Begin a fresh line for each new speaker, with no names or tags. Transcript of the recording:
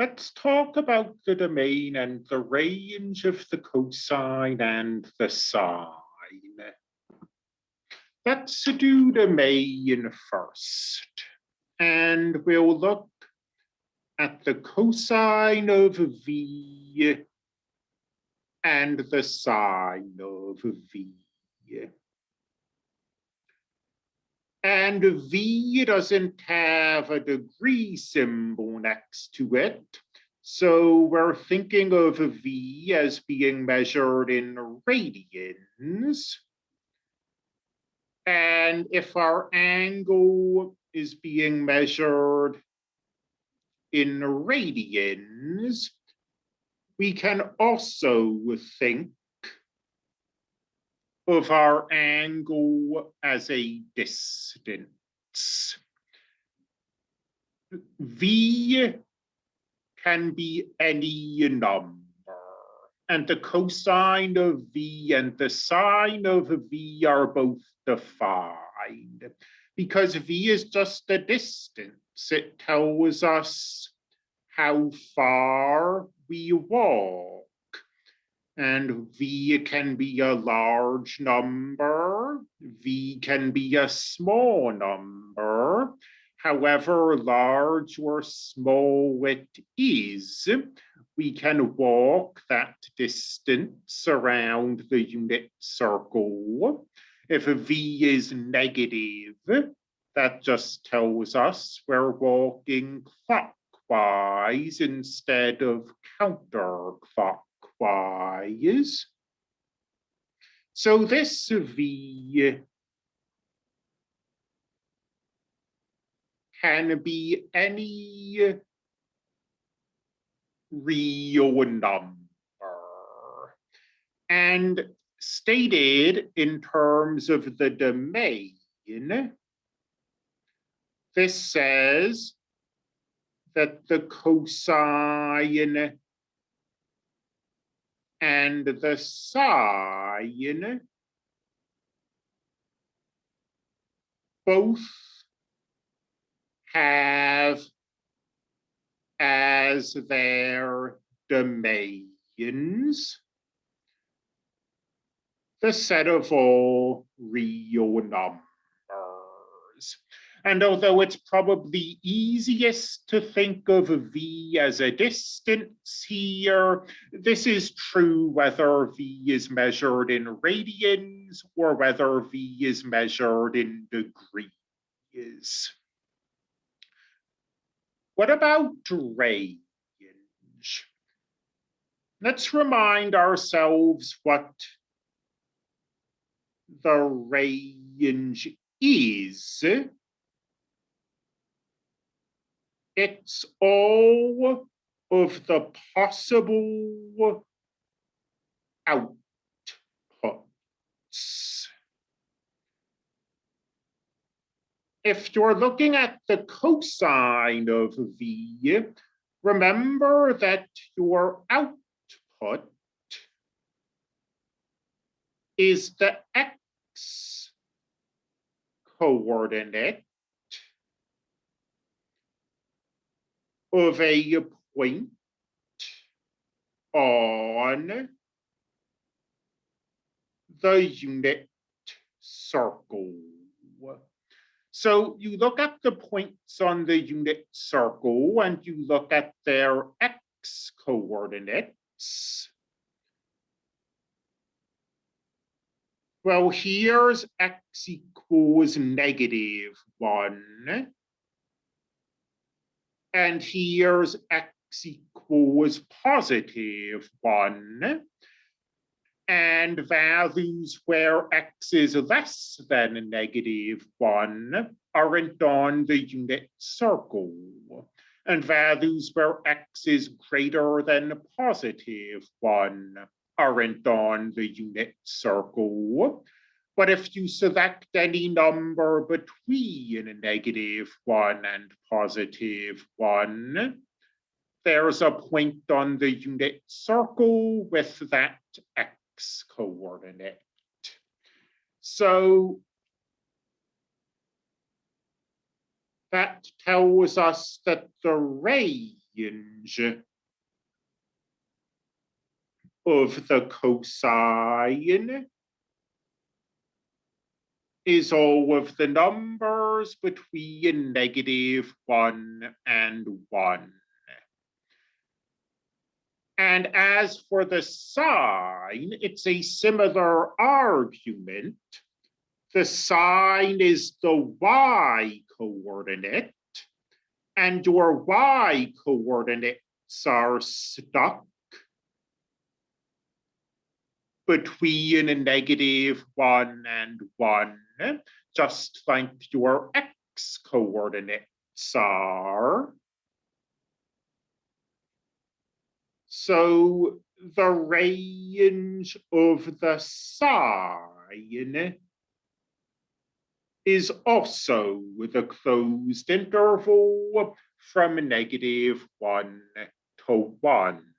let's talk about the domain and the range of the cosine and the sine. Let's do domain first. And we'll look at the cosine of V and the sine of V. And V doesn't have a degree symbol next to it. So we're thinking of V as being measured in radians. And if our angle is being measured in radians, we can also think of our angle as a distance. V can be any number. And the cosine of V and the sine of V are both defined. Because V is just a distance, it tells us how far we walk. And V can be a large number, V can be a small number. However large or small it is, we can walk that distance around the unit circle. If V is negative, that just tells us we're walking clockwise instead of counterclockwise. So this V can be any real number. And stated in terms of the domain, this says that the cosine and the sine both have as their domains the set of all real numbers. And although it's probably easiest to think of V as a distance here, this is true whether V is measured in radians or whether V is measured in degrees. What about range? Let's remind ourselves what the range is. It's all of the possible outputs. If you're looking at the cosine of V, remember that your output is the x coordinate of a point on the unit circle. So you look at the points on the unit circle and you look at their x coordinates. Well, here's x equals negative one. And here's x equals positive one. And values where x is less than negative one aren't on the unit circle. And values where x is greater than positive one aren't on the unit circle. But if you select any number between negative one and positive one, there's a point on the unit circle with that x coordinate. So that tells us that the range of the cosine is all of the numbers between negative one and one. And as for the sine, it's a similar argument. The sine is the y coordinate, and your y coordinates are stuck between a negative one and one, just like your x coordinates are. So the range of the sine is also the closed interval from negative one to one.